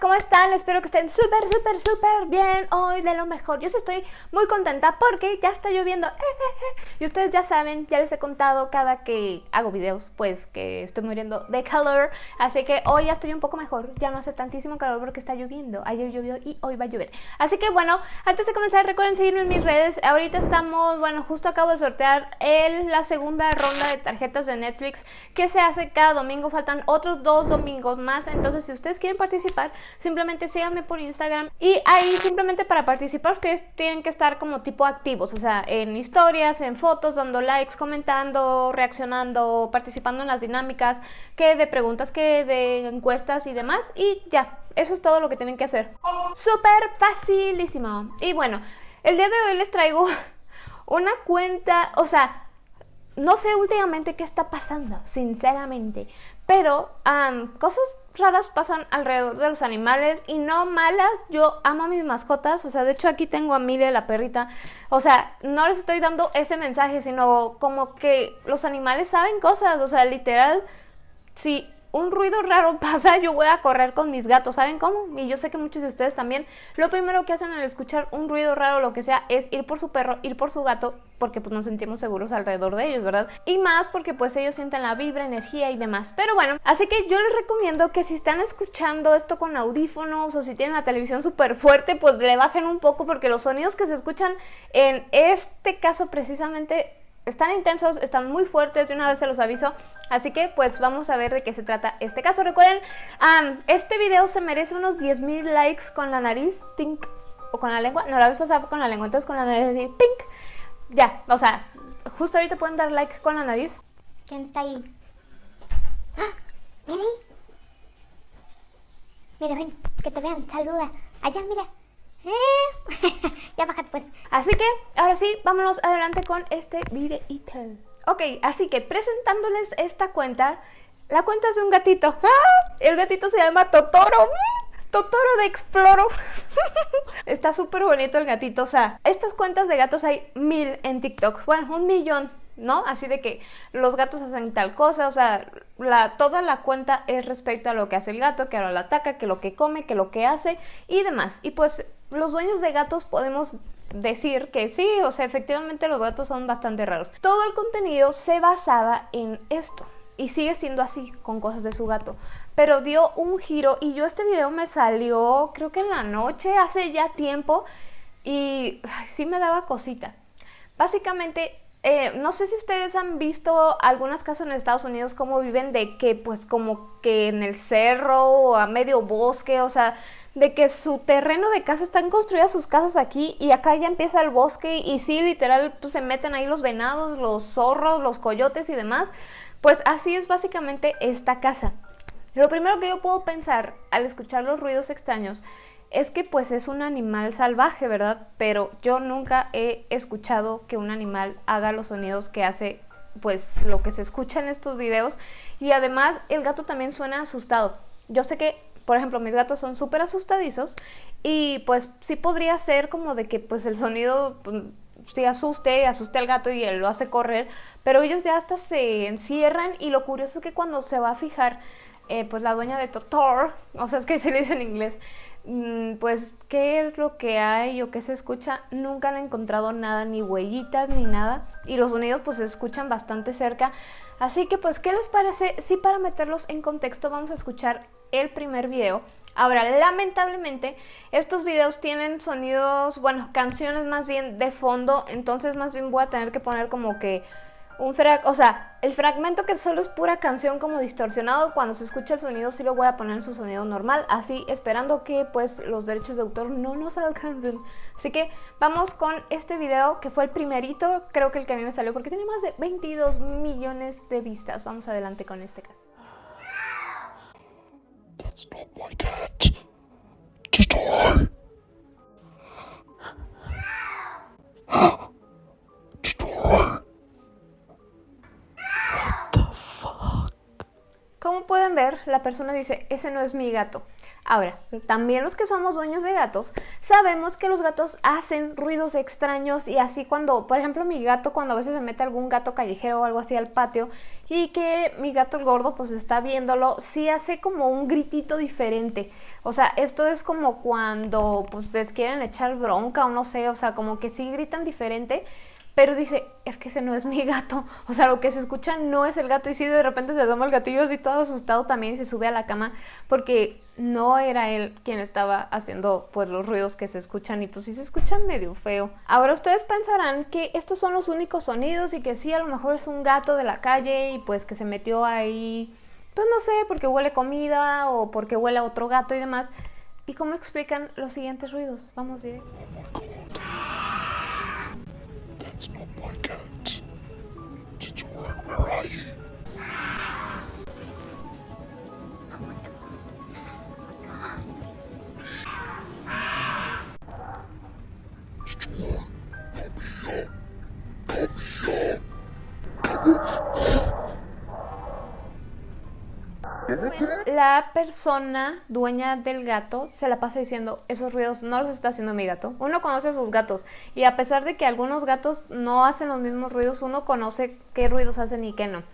¿cómo están? Espero que estén súper, súper, súper bien hoy de lo mejor. Yo estoy muy contenta porque ya está lloviendo. Y ustedes ya saben, ya les he contado cada que hago videos, pues que estoy muriendo de calor. Así que hoy ya estoy un poco mejor. Ya no hace tantísimo calor porque está lloviendo. Ayer llovió y hoy va a llover. Así que bueno, antes de comenzar recuerden seguirme en mis redes. Ahorita estamos, bueno, justo acabo de sortear el, la segunda ronda de tarjetas de Netflix que se hace cada domingo. Faltan otros dos domingos más. Entonces si ustedes quieren participar, simplemente síganme por Instagram y ahí simplemente para participar ustedes tienen que estar como tipo activos, o sea, en historias, en fotos, dando likes, comentando, reaccionando, participando en las dinámicas, que de preguntas, que de encuestas y demás y ya, eso es todo lo que tienen que hacer. Súper facilísimo. Y bueno, el día de hoy les traigo una cuenta, o sea, no sé últimamente qué está pasando, sinceramente, pero cosas raras pasan alrededor de los animales y no malas. Yo amo a mis mascotas, o sea, de hecho aquí tengo a Mile, la perrita. O sea, no les estoy dando ese mensaje, sino como que los animales saben cosas, o sea, literal, si un ruido raro pasa, yo voy a correr con mis gatos, ¿saben cómo? Y yo sé que muchos de ustedes también, lo primero que hacen al escuchar un ruido raro lo que sea es ir por su perro, ir por su gato, porque pues nos sentimos seguros alrededor de ellos, ¿verdad? Y más porque pues ellos sienten la vibra, energía y demás. Pero bueno, así que yo les recomiendo que si están escuchando esto con audífonos o si tienen la televisión súper fuerte, pues le bajen un poco porque los sonidos que se escuchan en este caso precisamente están intensos, están muy fuertes, de una vez se los aviso, así que pues vamos a ver de qué se trata este caso. Recuerden, este video se merece unos 10.000 likes con la nariz, tink, o con la lengua, no la vez pasada con la lengua, entonces con la nariz así, pink, ya, o sea, justo ahorita pueden dar like con la nariz. ¿Quién está ahí? ¡Ah! Mira Mira, ven, que te vean, saluda. Allá, mira. Ya pues. Así que, ahora sí, vámonos adelante con este videito. Ok, así que presentándoles esta cuenta, la cuenta es de un gatito. El gatito se llama Totoro. Totoro de Exploro. Está súper bonito el gatito. O sea, estas cuentas de gatos hay mil en TikTok. Bueno, un millón, ¿no? Así de que los gatos hacen tal cosa. O sea, la, toda la cuenta es respecto a lo que hace el gato, que ahora lo ataca, que lo que come, que lo que hace y demás. Y pues los dueños de gatos podemos decir que sí, o sea, efectivamente los gatos son bastante raros. Todo el contenido se basaba en esto y sigue siendo así con cosas de su gato. Pero dio un giro y yo este video me salió creo que en la noche, hace ya tiempo y sí me daba cosita. Básicamente, eh, no sé si ustedes han visto algunas casas en Estados Unidos cómo viven de que pues como que en el cerro o a medio bosque, o sea, de que su terreno de casa están construidas sus casas aquí y acá ya empieza el bosque y sí, literal, pues se meten ahí los venados, los zorros, los coyotes y demás. Pues así es básicamente esta casa. Lo primero que yo puedo pensar al escuchar los ruidos extraños es que pues es un animal salvaje, ¿verdad? Pero yo nunca he escuchado que un animal haga los sonidos que hace pues lo que se escucha en estos videos y además el gato también suena asustado. Yo sé que por ejemplo, mis gatos son súper asustadizos y pues sí podría ser como de que pues el sonido pues, sí asuste, asuste al gato y él lo hace correr, pero ellos ya hasta se encierran y lo curioso es que cuando se va a fijar, eh, pues la dueña de Totor, o sea, es que se dice en inglés, pues qué es lo que hay o qué se escucha, nunca han encontrado nada, ni huellitas ni nada, y los sonidos pues se escuchan bastante cerca, así que pues, ¿qué les parece? Si para meterlos en contexto vamos a escuchar el primer video. Ahora, lamentablemente, estos videos tienen sonidos, bueno, canciones más bien de fondo, entonces más bien voy a tener que poner como que un frag, o sea, el fragmento que solo es pura canción como distorsionado, cuando se escucha el sonido sí lo voy a poner en su sonido normal, así esperando que pues los derechos de autor no nos alcancen. Así que vamos con este video que fue el primerito, creo que el que a mí me salió porque tiene más de 22 millones de vistas. Vamos adelante con este caso. That's not my cat. Pueden ver, la persona dice, ese no es mi gato. Ahora, también los que somos dueños de gatos, sabemos que los gatos hacen ruidos extraños y así cuando, por ejemplo, mi gato cuando a veces se mete algún gato callejero o algo así al patio y que mi gato el gordo pues está viéndolo, sí hace como un gritito diferente. O sea, esto es como cuando pues les quieren echar bronca o no sé, o sea, como que sí gritan diferente pero dice, es que ese no es mi gato. O sea, lo que se escucha no es el gato. Y si de repente se toma el gatillo así todo asustado también y se sube a la cama porque no era él quien estaba haciendo pues los ruidos que se escuchan y pues sí se escuchan medio feo. Ahora ustedes pensarán que estos son los únicos sonidos y que sí, a lo mejor es un gato de la calle y pues que se metió ahí, pues no sé, porque huele comida o porque huele a otro gato y demás. ¿Y cómo explican los siguientes ruidos? Vamos a. It's not my cat. La persona dueña del gato se la pasa diciendo, esos ruidos no los está haciendo mi gato. Uno conoce a sus gatos y a pesar de que algunos gatos no hacen los mismos ruidos, uno conoce qué ruidos hacen y qué no.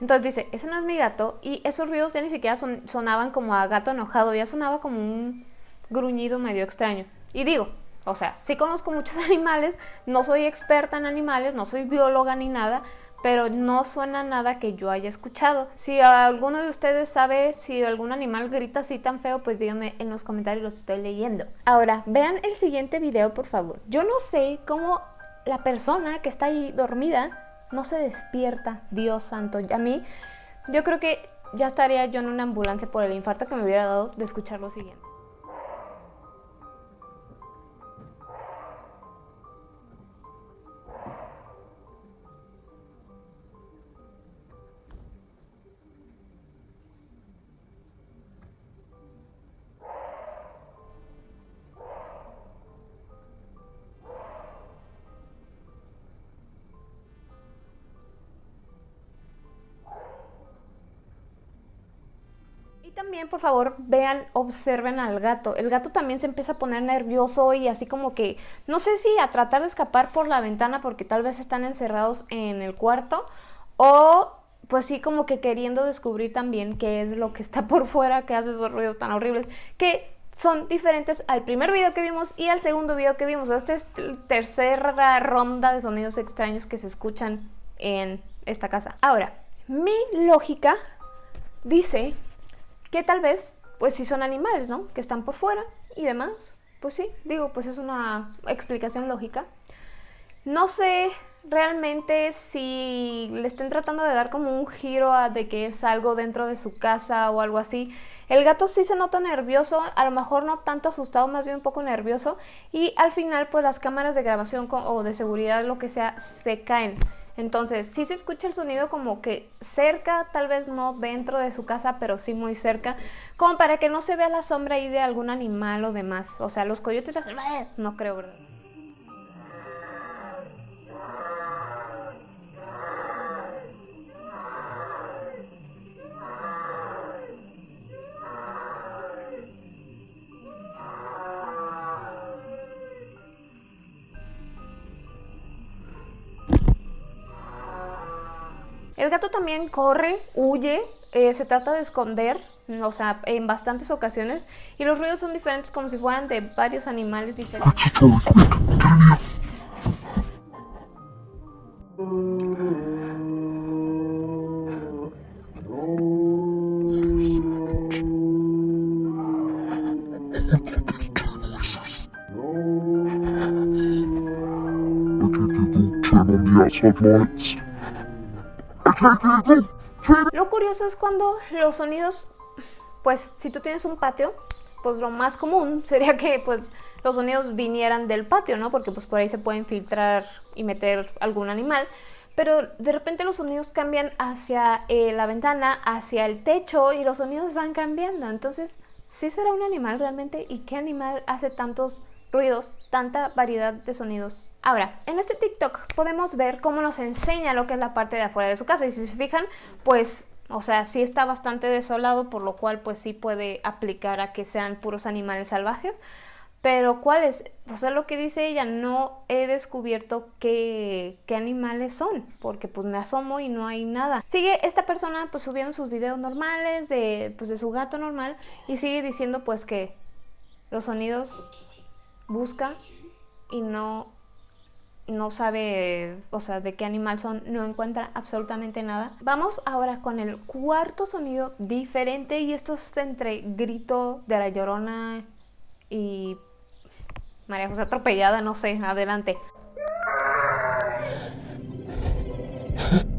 Entonces dice, ese no es mi gato y esos ruidos ya ni siquiera sonaban como a gato enojado, ya sonaba como un gruñido medio extraño. Y digo, o sea, sí conozco muchos animales, no soy experta en animales, no soy bióloga ni nada, pero no suena nada que yo haya escuchado. Si alguno de ustedes sabe si algún animal grita así tan feo, pues díganme en los comentarios, los estoy leyendo. Ahora, vean el siguiente video, por favor. Yo no sé cómo la persona que está ahí dormida no se despierta, Dios santo. A mí, yo creo que ya estaría yo en una ambulancia por el infarto que me hubiera dado de escuchar lo siguiente. También, por favor, vean, observen al gato. El gato también se empieza a poner nervioso y así como que, no sé si a tratar de escapar por la ventana porque tal vez están encerrados en el cuarto o pues sí como que queriendo descubrir también qué es lo que está por fuera, que hace esos ruidos tan horribles, que son diferentes al primer video que vimos y al segundo video que vimos. Esta es la tercera ronda de sonidos extraños que se escuchan en esta casa. Ahora, mi lógica dice que tal vez, pues si son animales, ¿no? Que están por fuera y demás. Pues sí, digo, pues es una explicación lógica. No sé realmente si le estén tratando de dar como un giro de que es algo dentro de su casa o algo así. El gato sí se nota nervioso, a lo mejor no tanto asustado, más bien un poco nervioso. Y al final pues las cámaras de grabación o de seguridad, lo que sea, se caen. Entonces, sí se escucha el sonido como que cerca, tal vez no dentro de su casa, pero sí muy cerca, como para que no se vea la sombra ahí de algún animal o demás. O sea, los coyotes, no creo, ¿verdad? El gato también corre, huye, eh, se trata de esconder, o sea, en bastantes ocasiones, y los ruidos son diferentes como si fueran de varios animales diferentes. Lo curioso es cuando los sonidos, pues si tú tienes un patio, pues lo más común sería que pues los sonidos vinieran del patio, ¿no? Porque pues por ahí se pueden filtrar y meter algún animal. Pero de repente los sonidos cambian hacia eh, la ventana, hacia el techo y los sonidos van cambiando. Entonces, ¿sí será un animal realmente? ¿Y qué animal hace tantos ruidos, tanta variedad de sonidos. Ahora, en este TikTok podemos ver cómo nos enseña lo que es la parte de afuera de su casa y si se fijan, pues O sea, sí está bastante desolado, por lo cual pues sí puede aplicar a que sean puros animales salvajes. Pero ¿cuáles? O sea, lo que dice ella, no he descubierto qué, qué, animales son, porque pues me asomo y no hay nada. Sigue esta persona pues subiendo sus videos normales de, pues, de su gato normal y sigue diciendo pues que los sonidos busca y no, no sabe, o sea, de qué animal son, no encuentra absolutamente nada. Vamos ahora con el cuarto sonido diferente y esto es entre grito de la llorona y María José atropellada, no sé, adelante.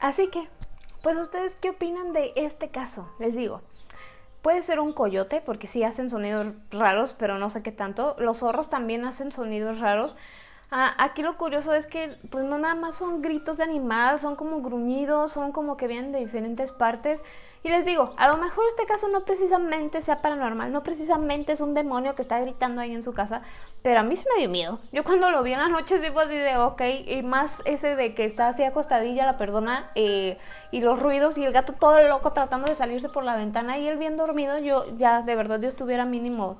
Así que pues ustedes qué opinan de este caso, les digo. Puede ser un coyote, porque sí hacen sonidos raros, pero no sé qué tanto. Los zorros también hacen sonidos raros. Ah, aquí lo curioso es que pues no nada más son gritos de animal, son como gruñidos, son como que vienen de diferentes partes. Y les digo, a lo mejor este caso no precisamente sea paranormal, no precisamente es un demonio que está gritando ahí en su casa, pero a mí se me dio miedo. Yo cuando lo vi en la noche digo así de, ok, y más ese de que está así acostadilla la perdona, eh, y los ruidos y el gato todo loco tratando de salirse por la ventana y él bien dormido, yo ya de verdad yo estuviera mínimo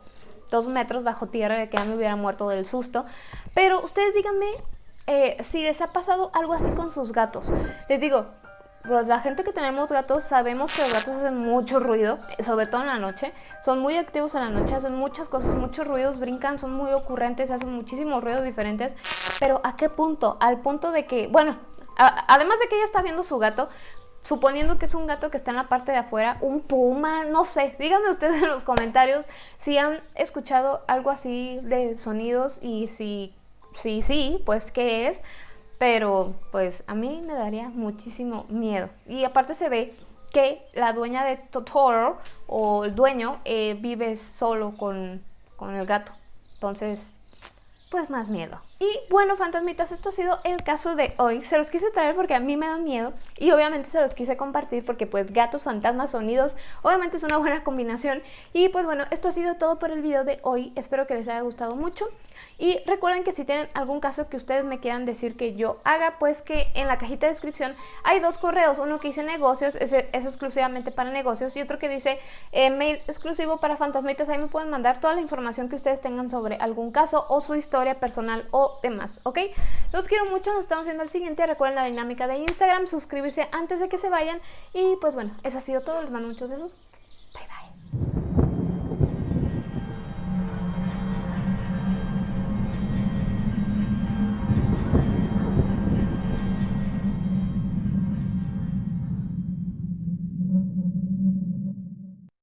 dos metros bajo tierra de que ya me hubiera muerto del susto. Pero ustedes díganme eh, si les ha pasado algo así con sus gatos. Les digo, la gente que tenemos gatos sabemos que los gatos hacen mucho ruido, sobre todo en la noche. Son muy activos en la noche, hacen muchas cosas, muchos ruidos, brincan, son muy ocurrentes, hacen muchísimos ruidos diferentes. Pero ¿a qué punto? Al punto de que, bueno, además de que ella está viendo su gato, suponiendo que es un gato que está en la parte de afuera, un puma, no sé, díganme ustedes en los comentarios si han escuchado algo así de sonidos y si sí, sí, pues qué es pero pues a mí me daría muchísimo miedo. Y aparte se ve que la dueña de Totoro o el dueño eh, vive solo con, con el gato. Entonces, pues más miedo. Y bueno, fantasmitas, esto ha sido el caso de hoy. Se los quise traer porque a mí me da miedo y obviamente se los quise compartir porque pues gatos, fantasmas, sonidos, obviamente es una buena combinación. Y pues bueno, esto ha sido todo por el video de hoy. Espero que les haya gustado mucho. Y recuerden que si tienen algún caso que ustedes me quieran decir que yo haga, pues que en la cajita de descripción hay dos correos. Uno que dice negocios, es exclusivamente para negocios y otro que dice eh, mail exclusivo para fantasmitas. Ahí me pueden mandar toda la información que ustedes tengan sobre algún caso o su historia personal demás, ¿ok? Los quiero mucho, nos estamos viendo al siguiente. Recuerden la dinámica de Instagram, suscribirse antes de que se vayan. Y pues bueno, eso ha sido todo. Les mando muchos besos.